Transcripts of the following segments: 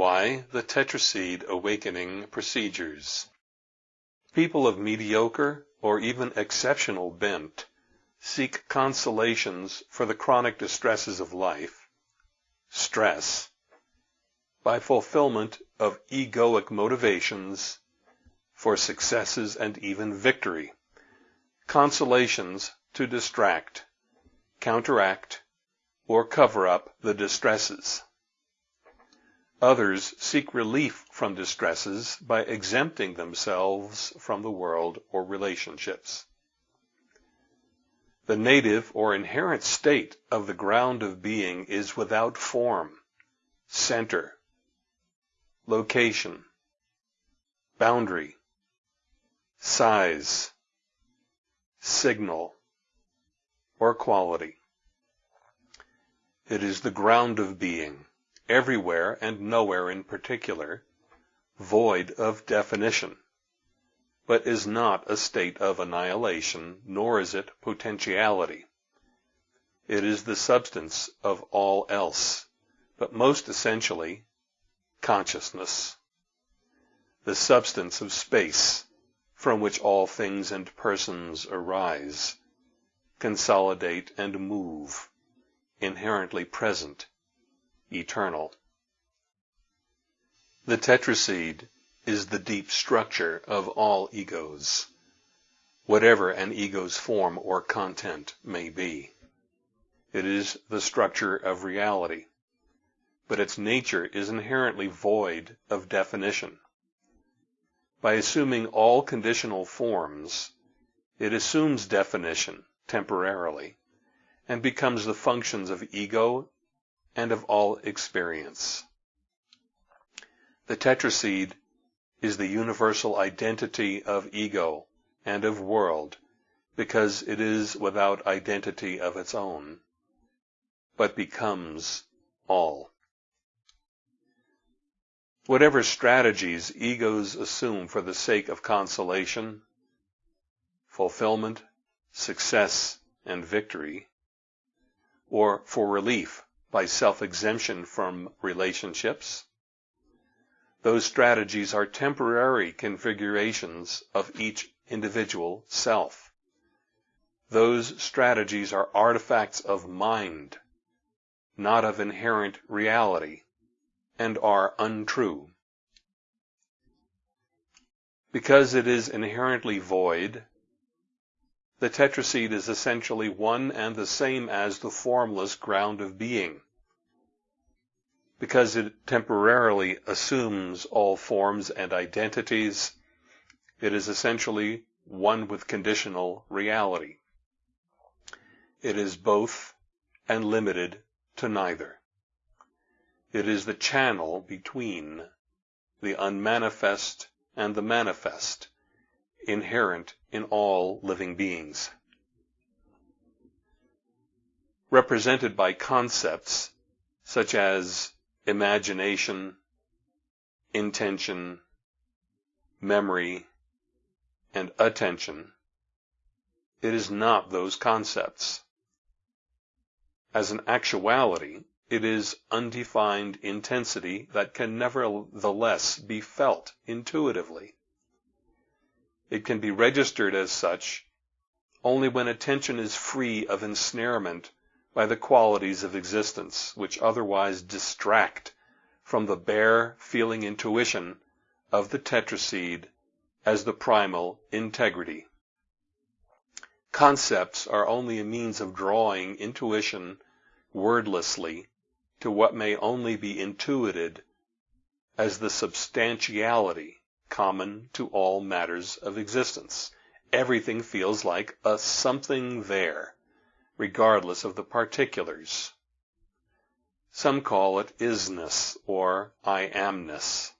Why the Tetraseed Awakening Procedures. People of mediocre or even exceptional bent seek consolations for the chronic distresses of life, stress, by fulfillment of egoic motivations for successes and even victory, consolations to distract, counteract, or cover up the distresses. Others seek relief from distresses by exempting themselves from the world or relationships. The native or inherent state of the ground of being is without form, center, location, boundary, size, signal, or quality. It is the ground of being everywhere and nowhere in particular, void of definition, but is not a state of annihilation, nor is it potentiality. It is the substance of all else, but most essentially, consciousness. The substance of space, from which all things and persons arise, consolidate and move, inherently present, eternal. The tetraseed is the deep structure of all egos, whatever an ego's form or content may be. It is the structure of reality, but its nature is inherently void of definition. By assuming all conditional forms, it assumes definition temporarily and becomes the functions of ego and of all experience. The tetraseed is the universal identity of ego and of world because it is without identity of its own, but becomes all. Whatever strategies egos assume for the sake of consolation, fulfillment, success, and victory, or for relief by self-exemption from relationships. Those strategies are temporary configurations of each individual self. Those strategies are artifacts of mind, not of inherent reality, and are untrue. Because it is inherently void, the tetraseed is essentially one and the same as the formless ground of being. Because it temporarily assumes all forms and identities, it is essentially one with conditional reality. It is both and limited to neither. It is the channel between the unmanifest and the manifest, inherent in all living beings. Represented by concepts such as imagination, intention, memory, and attention, it is not those concepts. As an actuality, it is undefined intensity that can nevertheless be felt intuitively. It can be registered as such only when attention is free of ensnarement by the qualities of existence, which otherwise distract from the bare feeling intuition of the tetraseed as the primal integrity. Concepts are only a means of drawing intuition wordlessly to what may only be intuited as the substantiality common to all matters of existence. Everything feels like a something there, regardless of the particulars. Some call it isness or I amness.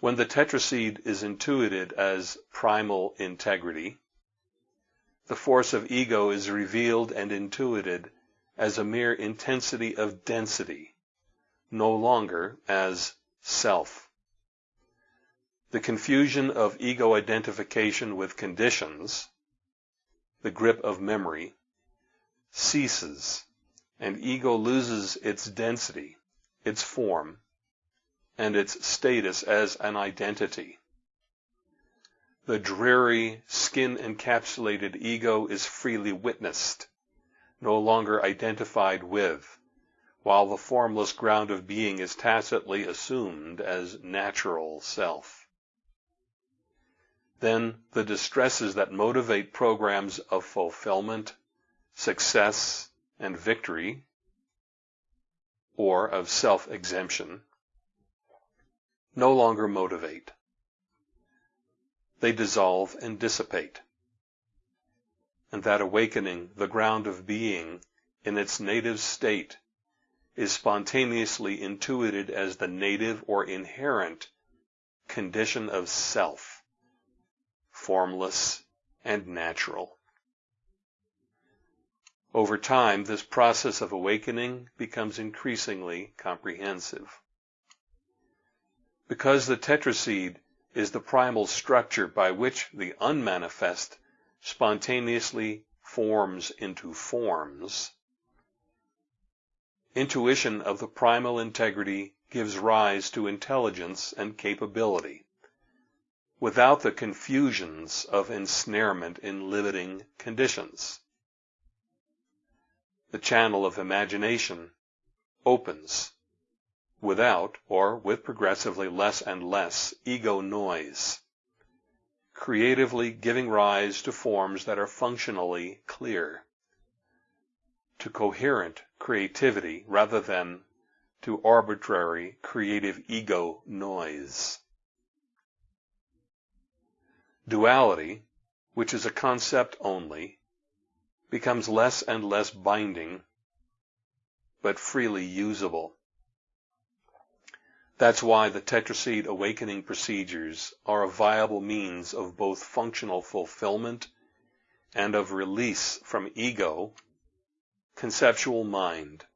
When the tetraseed is intuited as primal integrity, the force of ego is revealed and intuited as a mere intensity of density, no longer as self. The confusion of ego identification with conditions, the grip of memory, ceases, and ego loses its density, its form, and its status as an identity. The dreary, skin-encapsulated ego is freely witnessed, no longer identified with, while the formless ground of being is tacitly assumed as natural self. Then the distresses that motivate programs of fulfillment, success, and victory, or of self-exemption, no longer motivate. They dissolve and dissipate. And that awakening, the ground of being, in its native state, is spontaneously intuited as the native or inherent condition of self, formless and natural. Over time, this process of awakening becomes increasingly comprehensive. Because the tetraseed is the primal structure by which the unmanifest spontaneously forms into forms, Intuition of the primal integrity gives rise to intelligence and capability, without the confusions of ensnarement in limiting conditions. The channel of imagination opens without or with progressively less and less ego noise, creatively giving rise to forms that are functionally clear to coherent creativity rather than to arbitrary creative ego noise. Duality, which is a concept only, becomes less and less binding, but freely usable. That's why the tetraseed awakening procedures are a viable means of both functional fulfillment and of release from ego conceptual mind,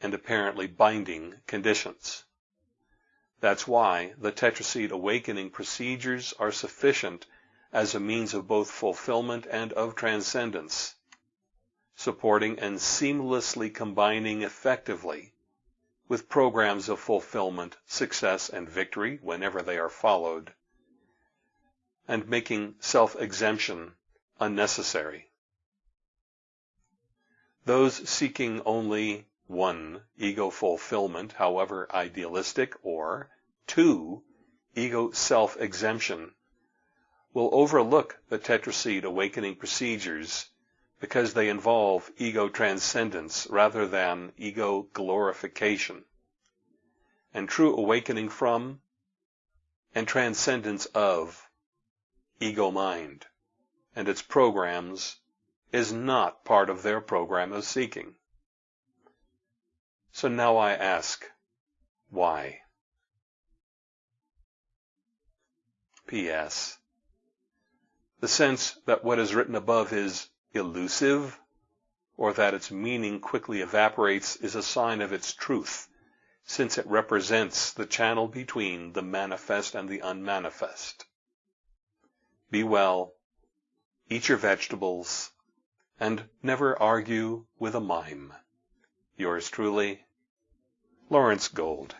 and apparently binding conditions. That's why the tetraseed awakening procedures are sufficient as a means of both fulfillment and of transcendence, supporting and seamlessly combining effectively with programs of fulfillment, success, and victory whenever they are followed, and making self-exemption unnecessary. Those seeking only one, ego fulfillment, however idealistic, or two, ego self-exemption, will overlook the tetraseed awakening procedures because they involve ego transcendence rather than ego glorification. And true awakening from and transcendence of ego mind and its programs is not part of their program of seeking. So now I ask, why? P.S. The sense that what is written above is elusive, or that its meaning quickly evaporates, is a sign of its truth, since it represents the channel between the manifest and the unmanifest. Be well, eat your vegetables, and never argue with a mime. Yours truly, Lawrence Gold.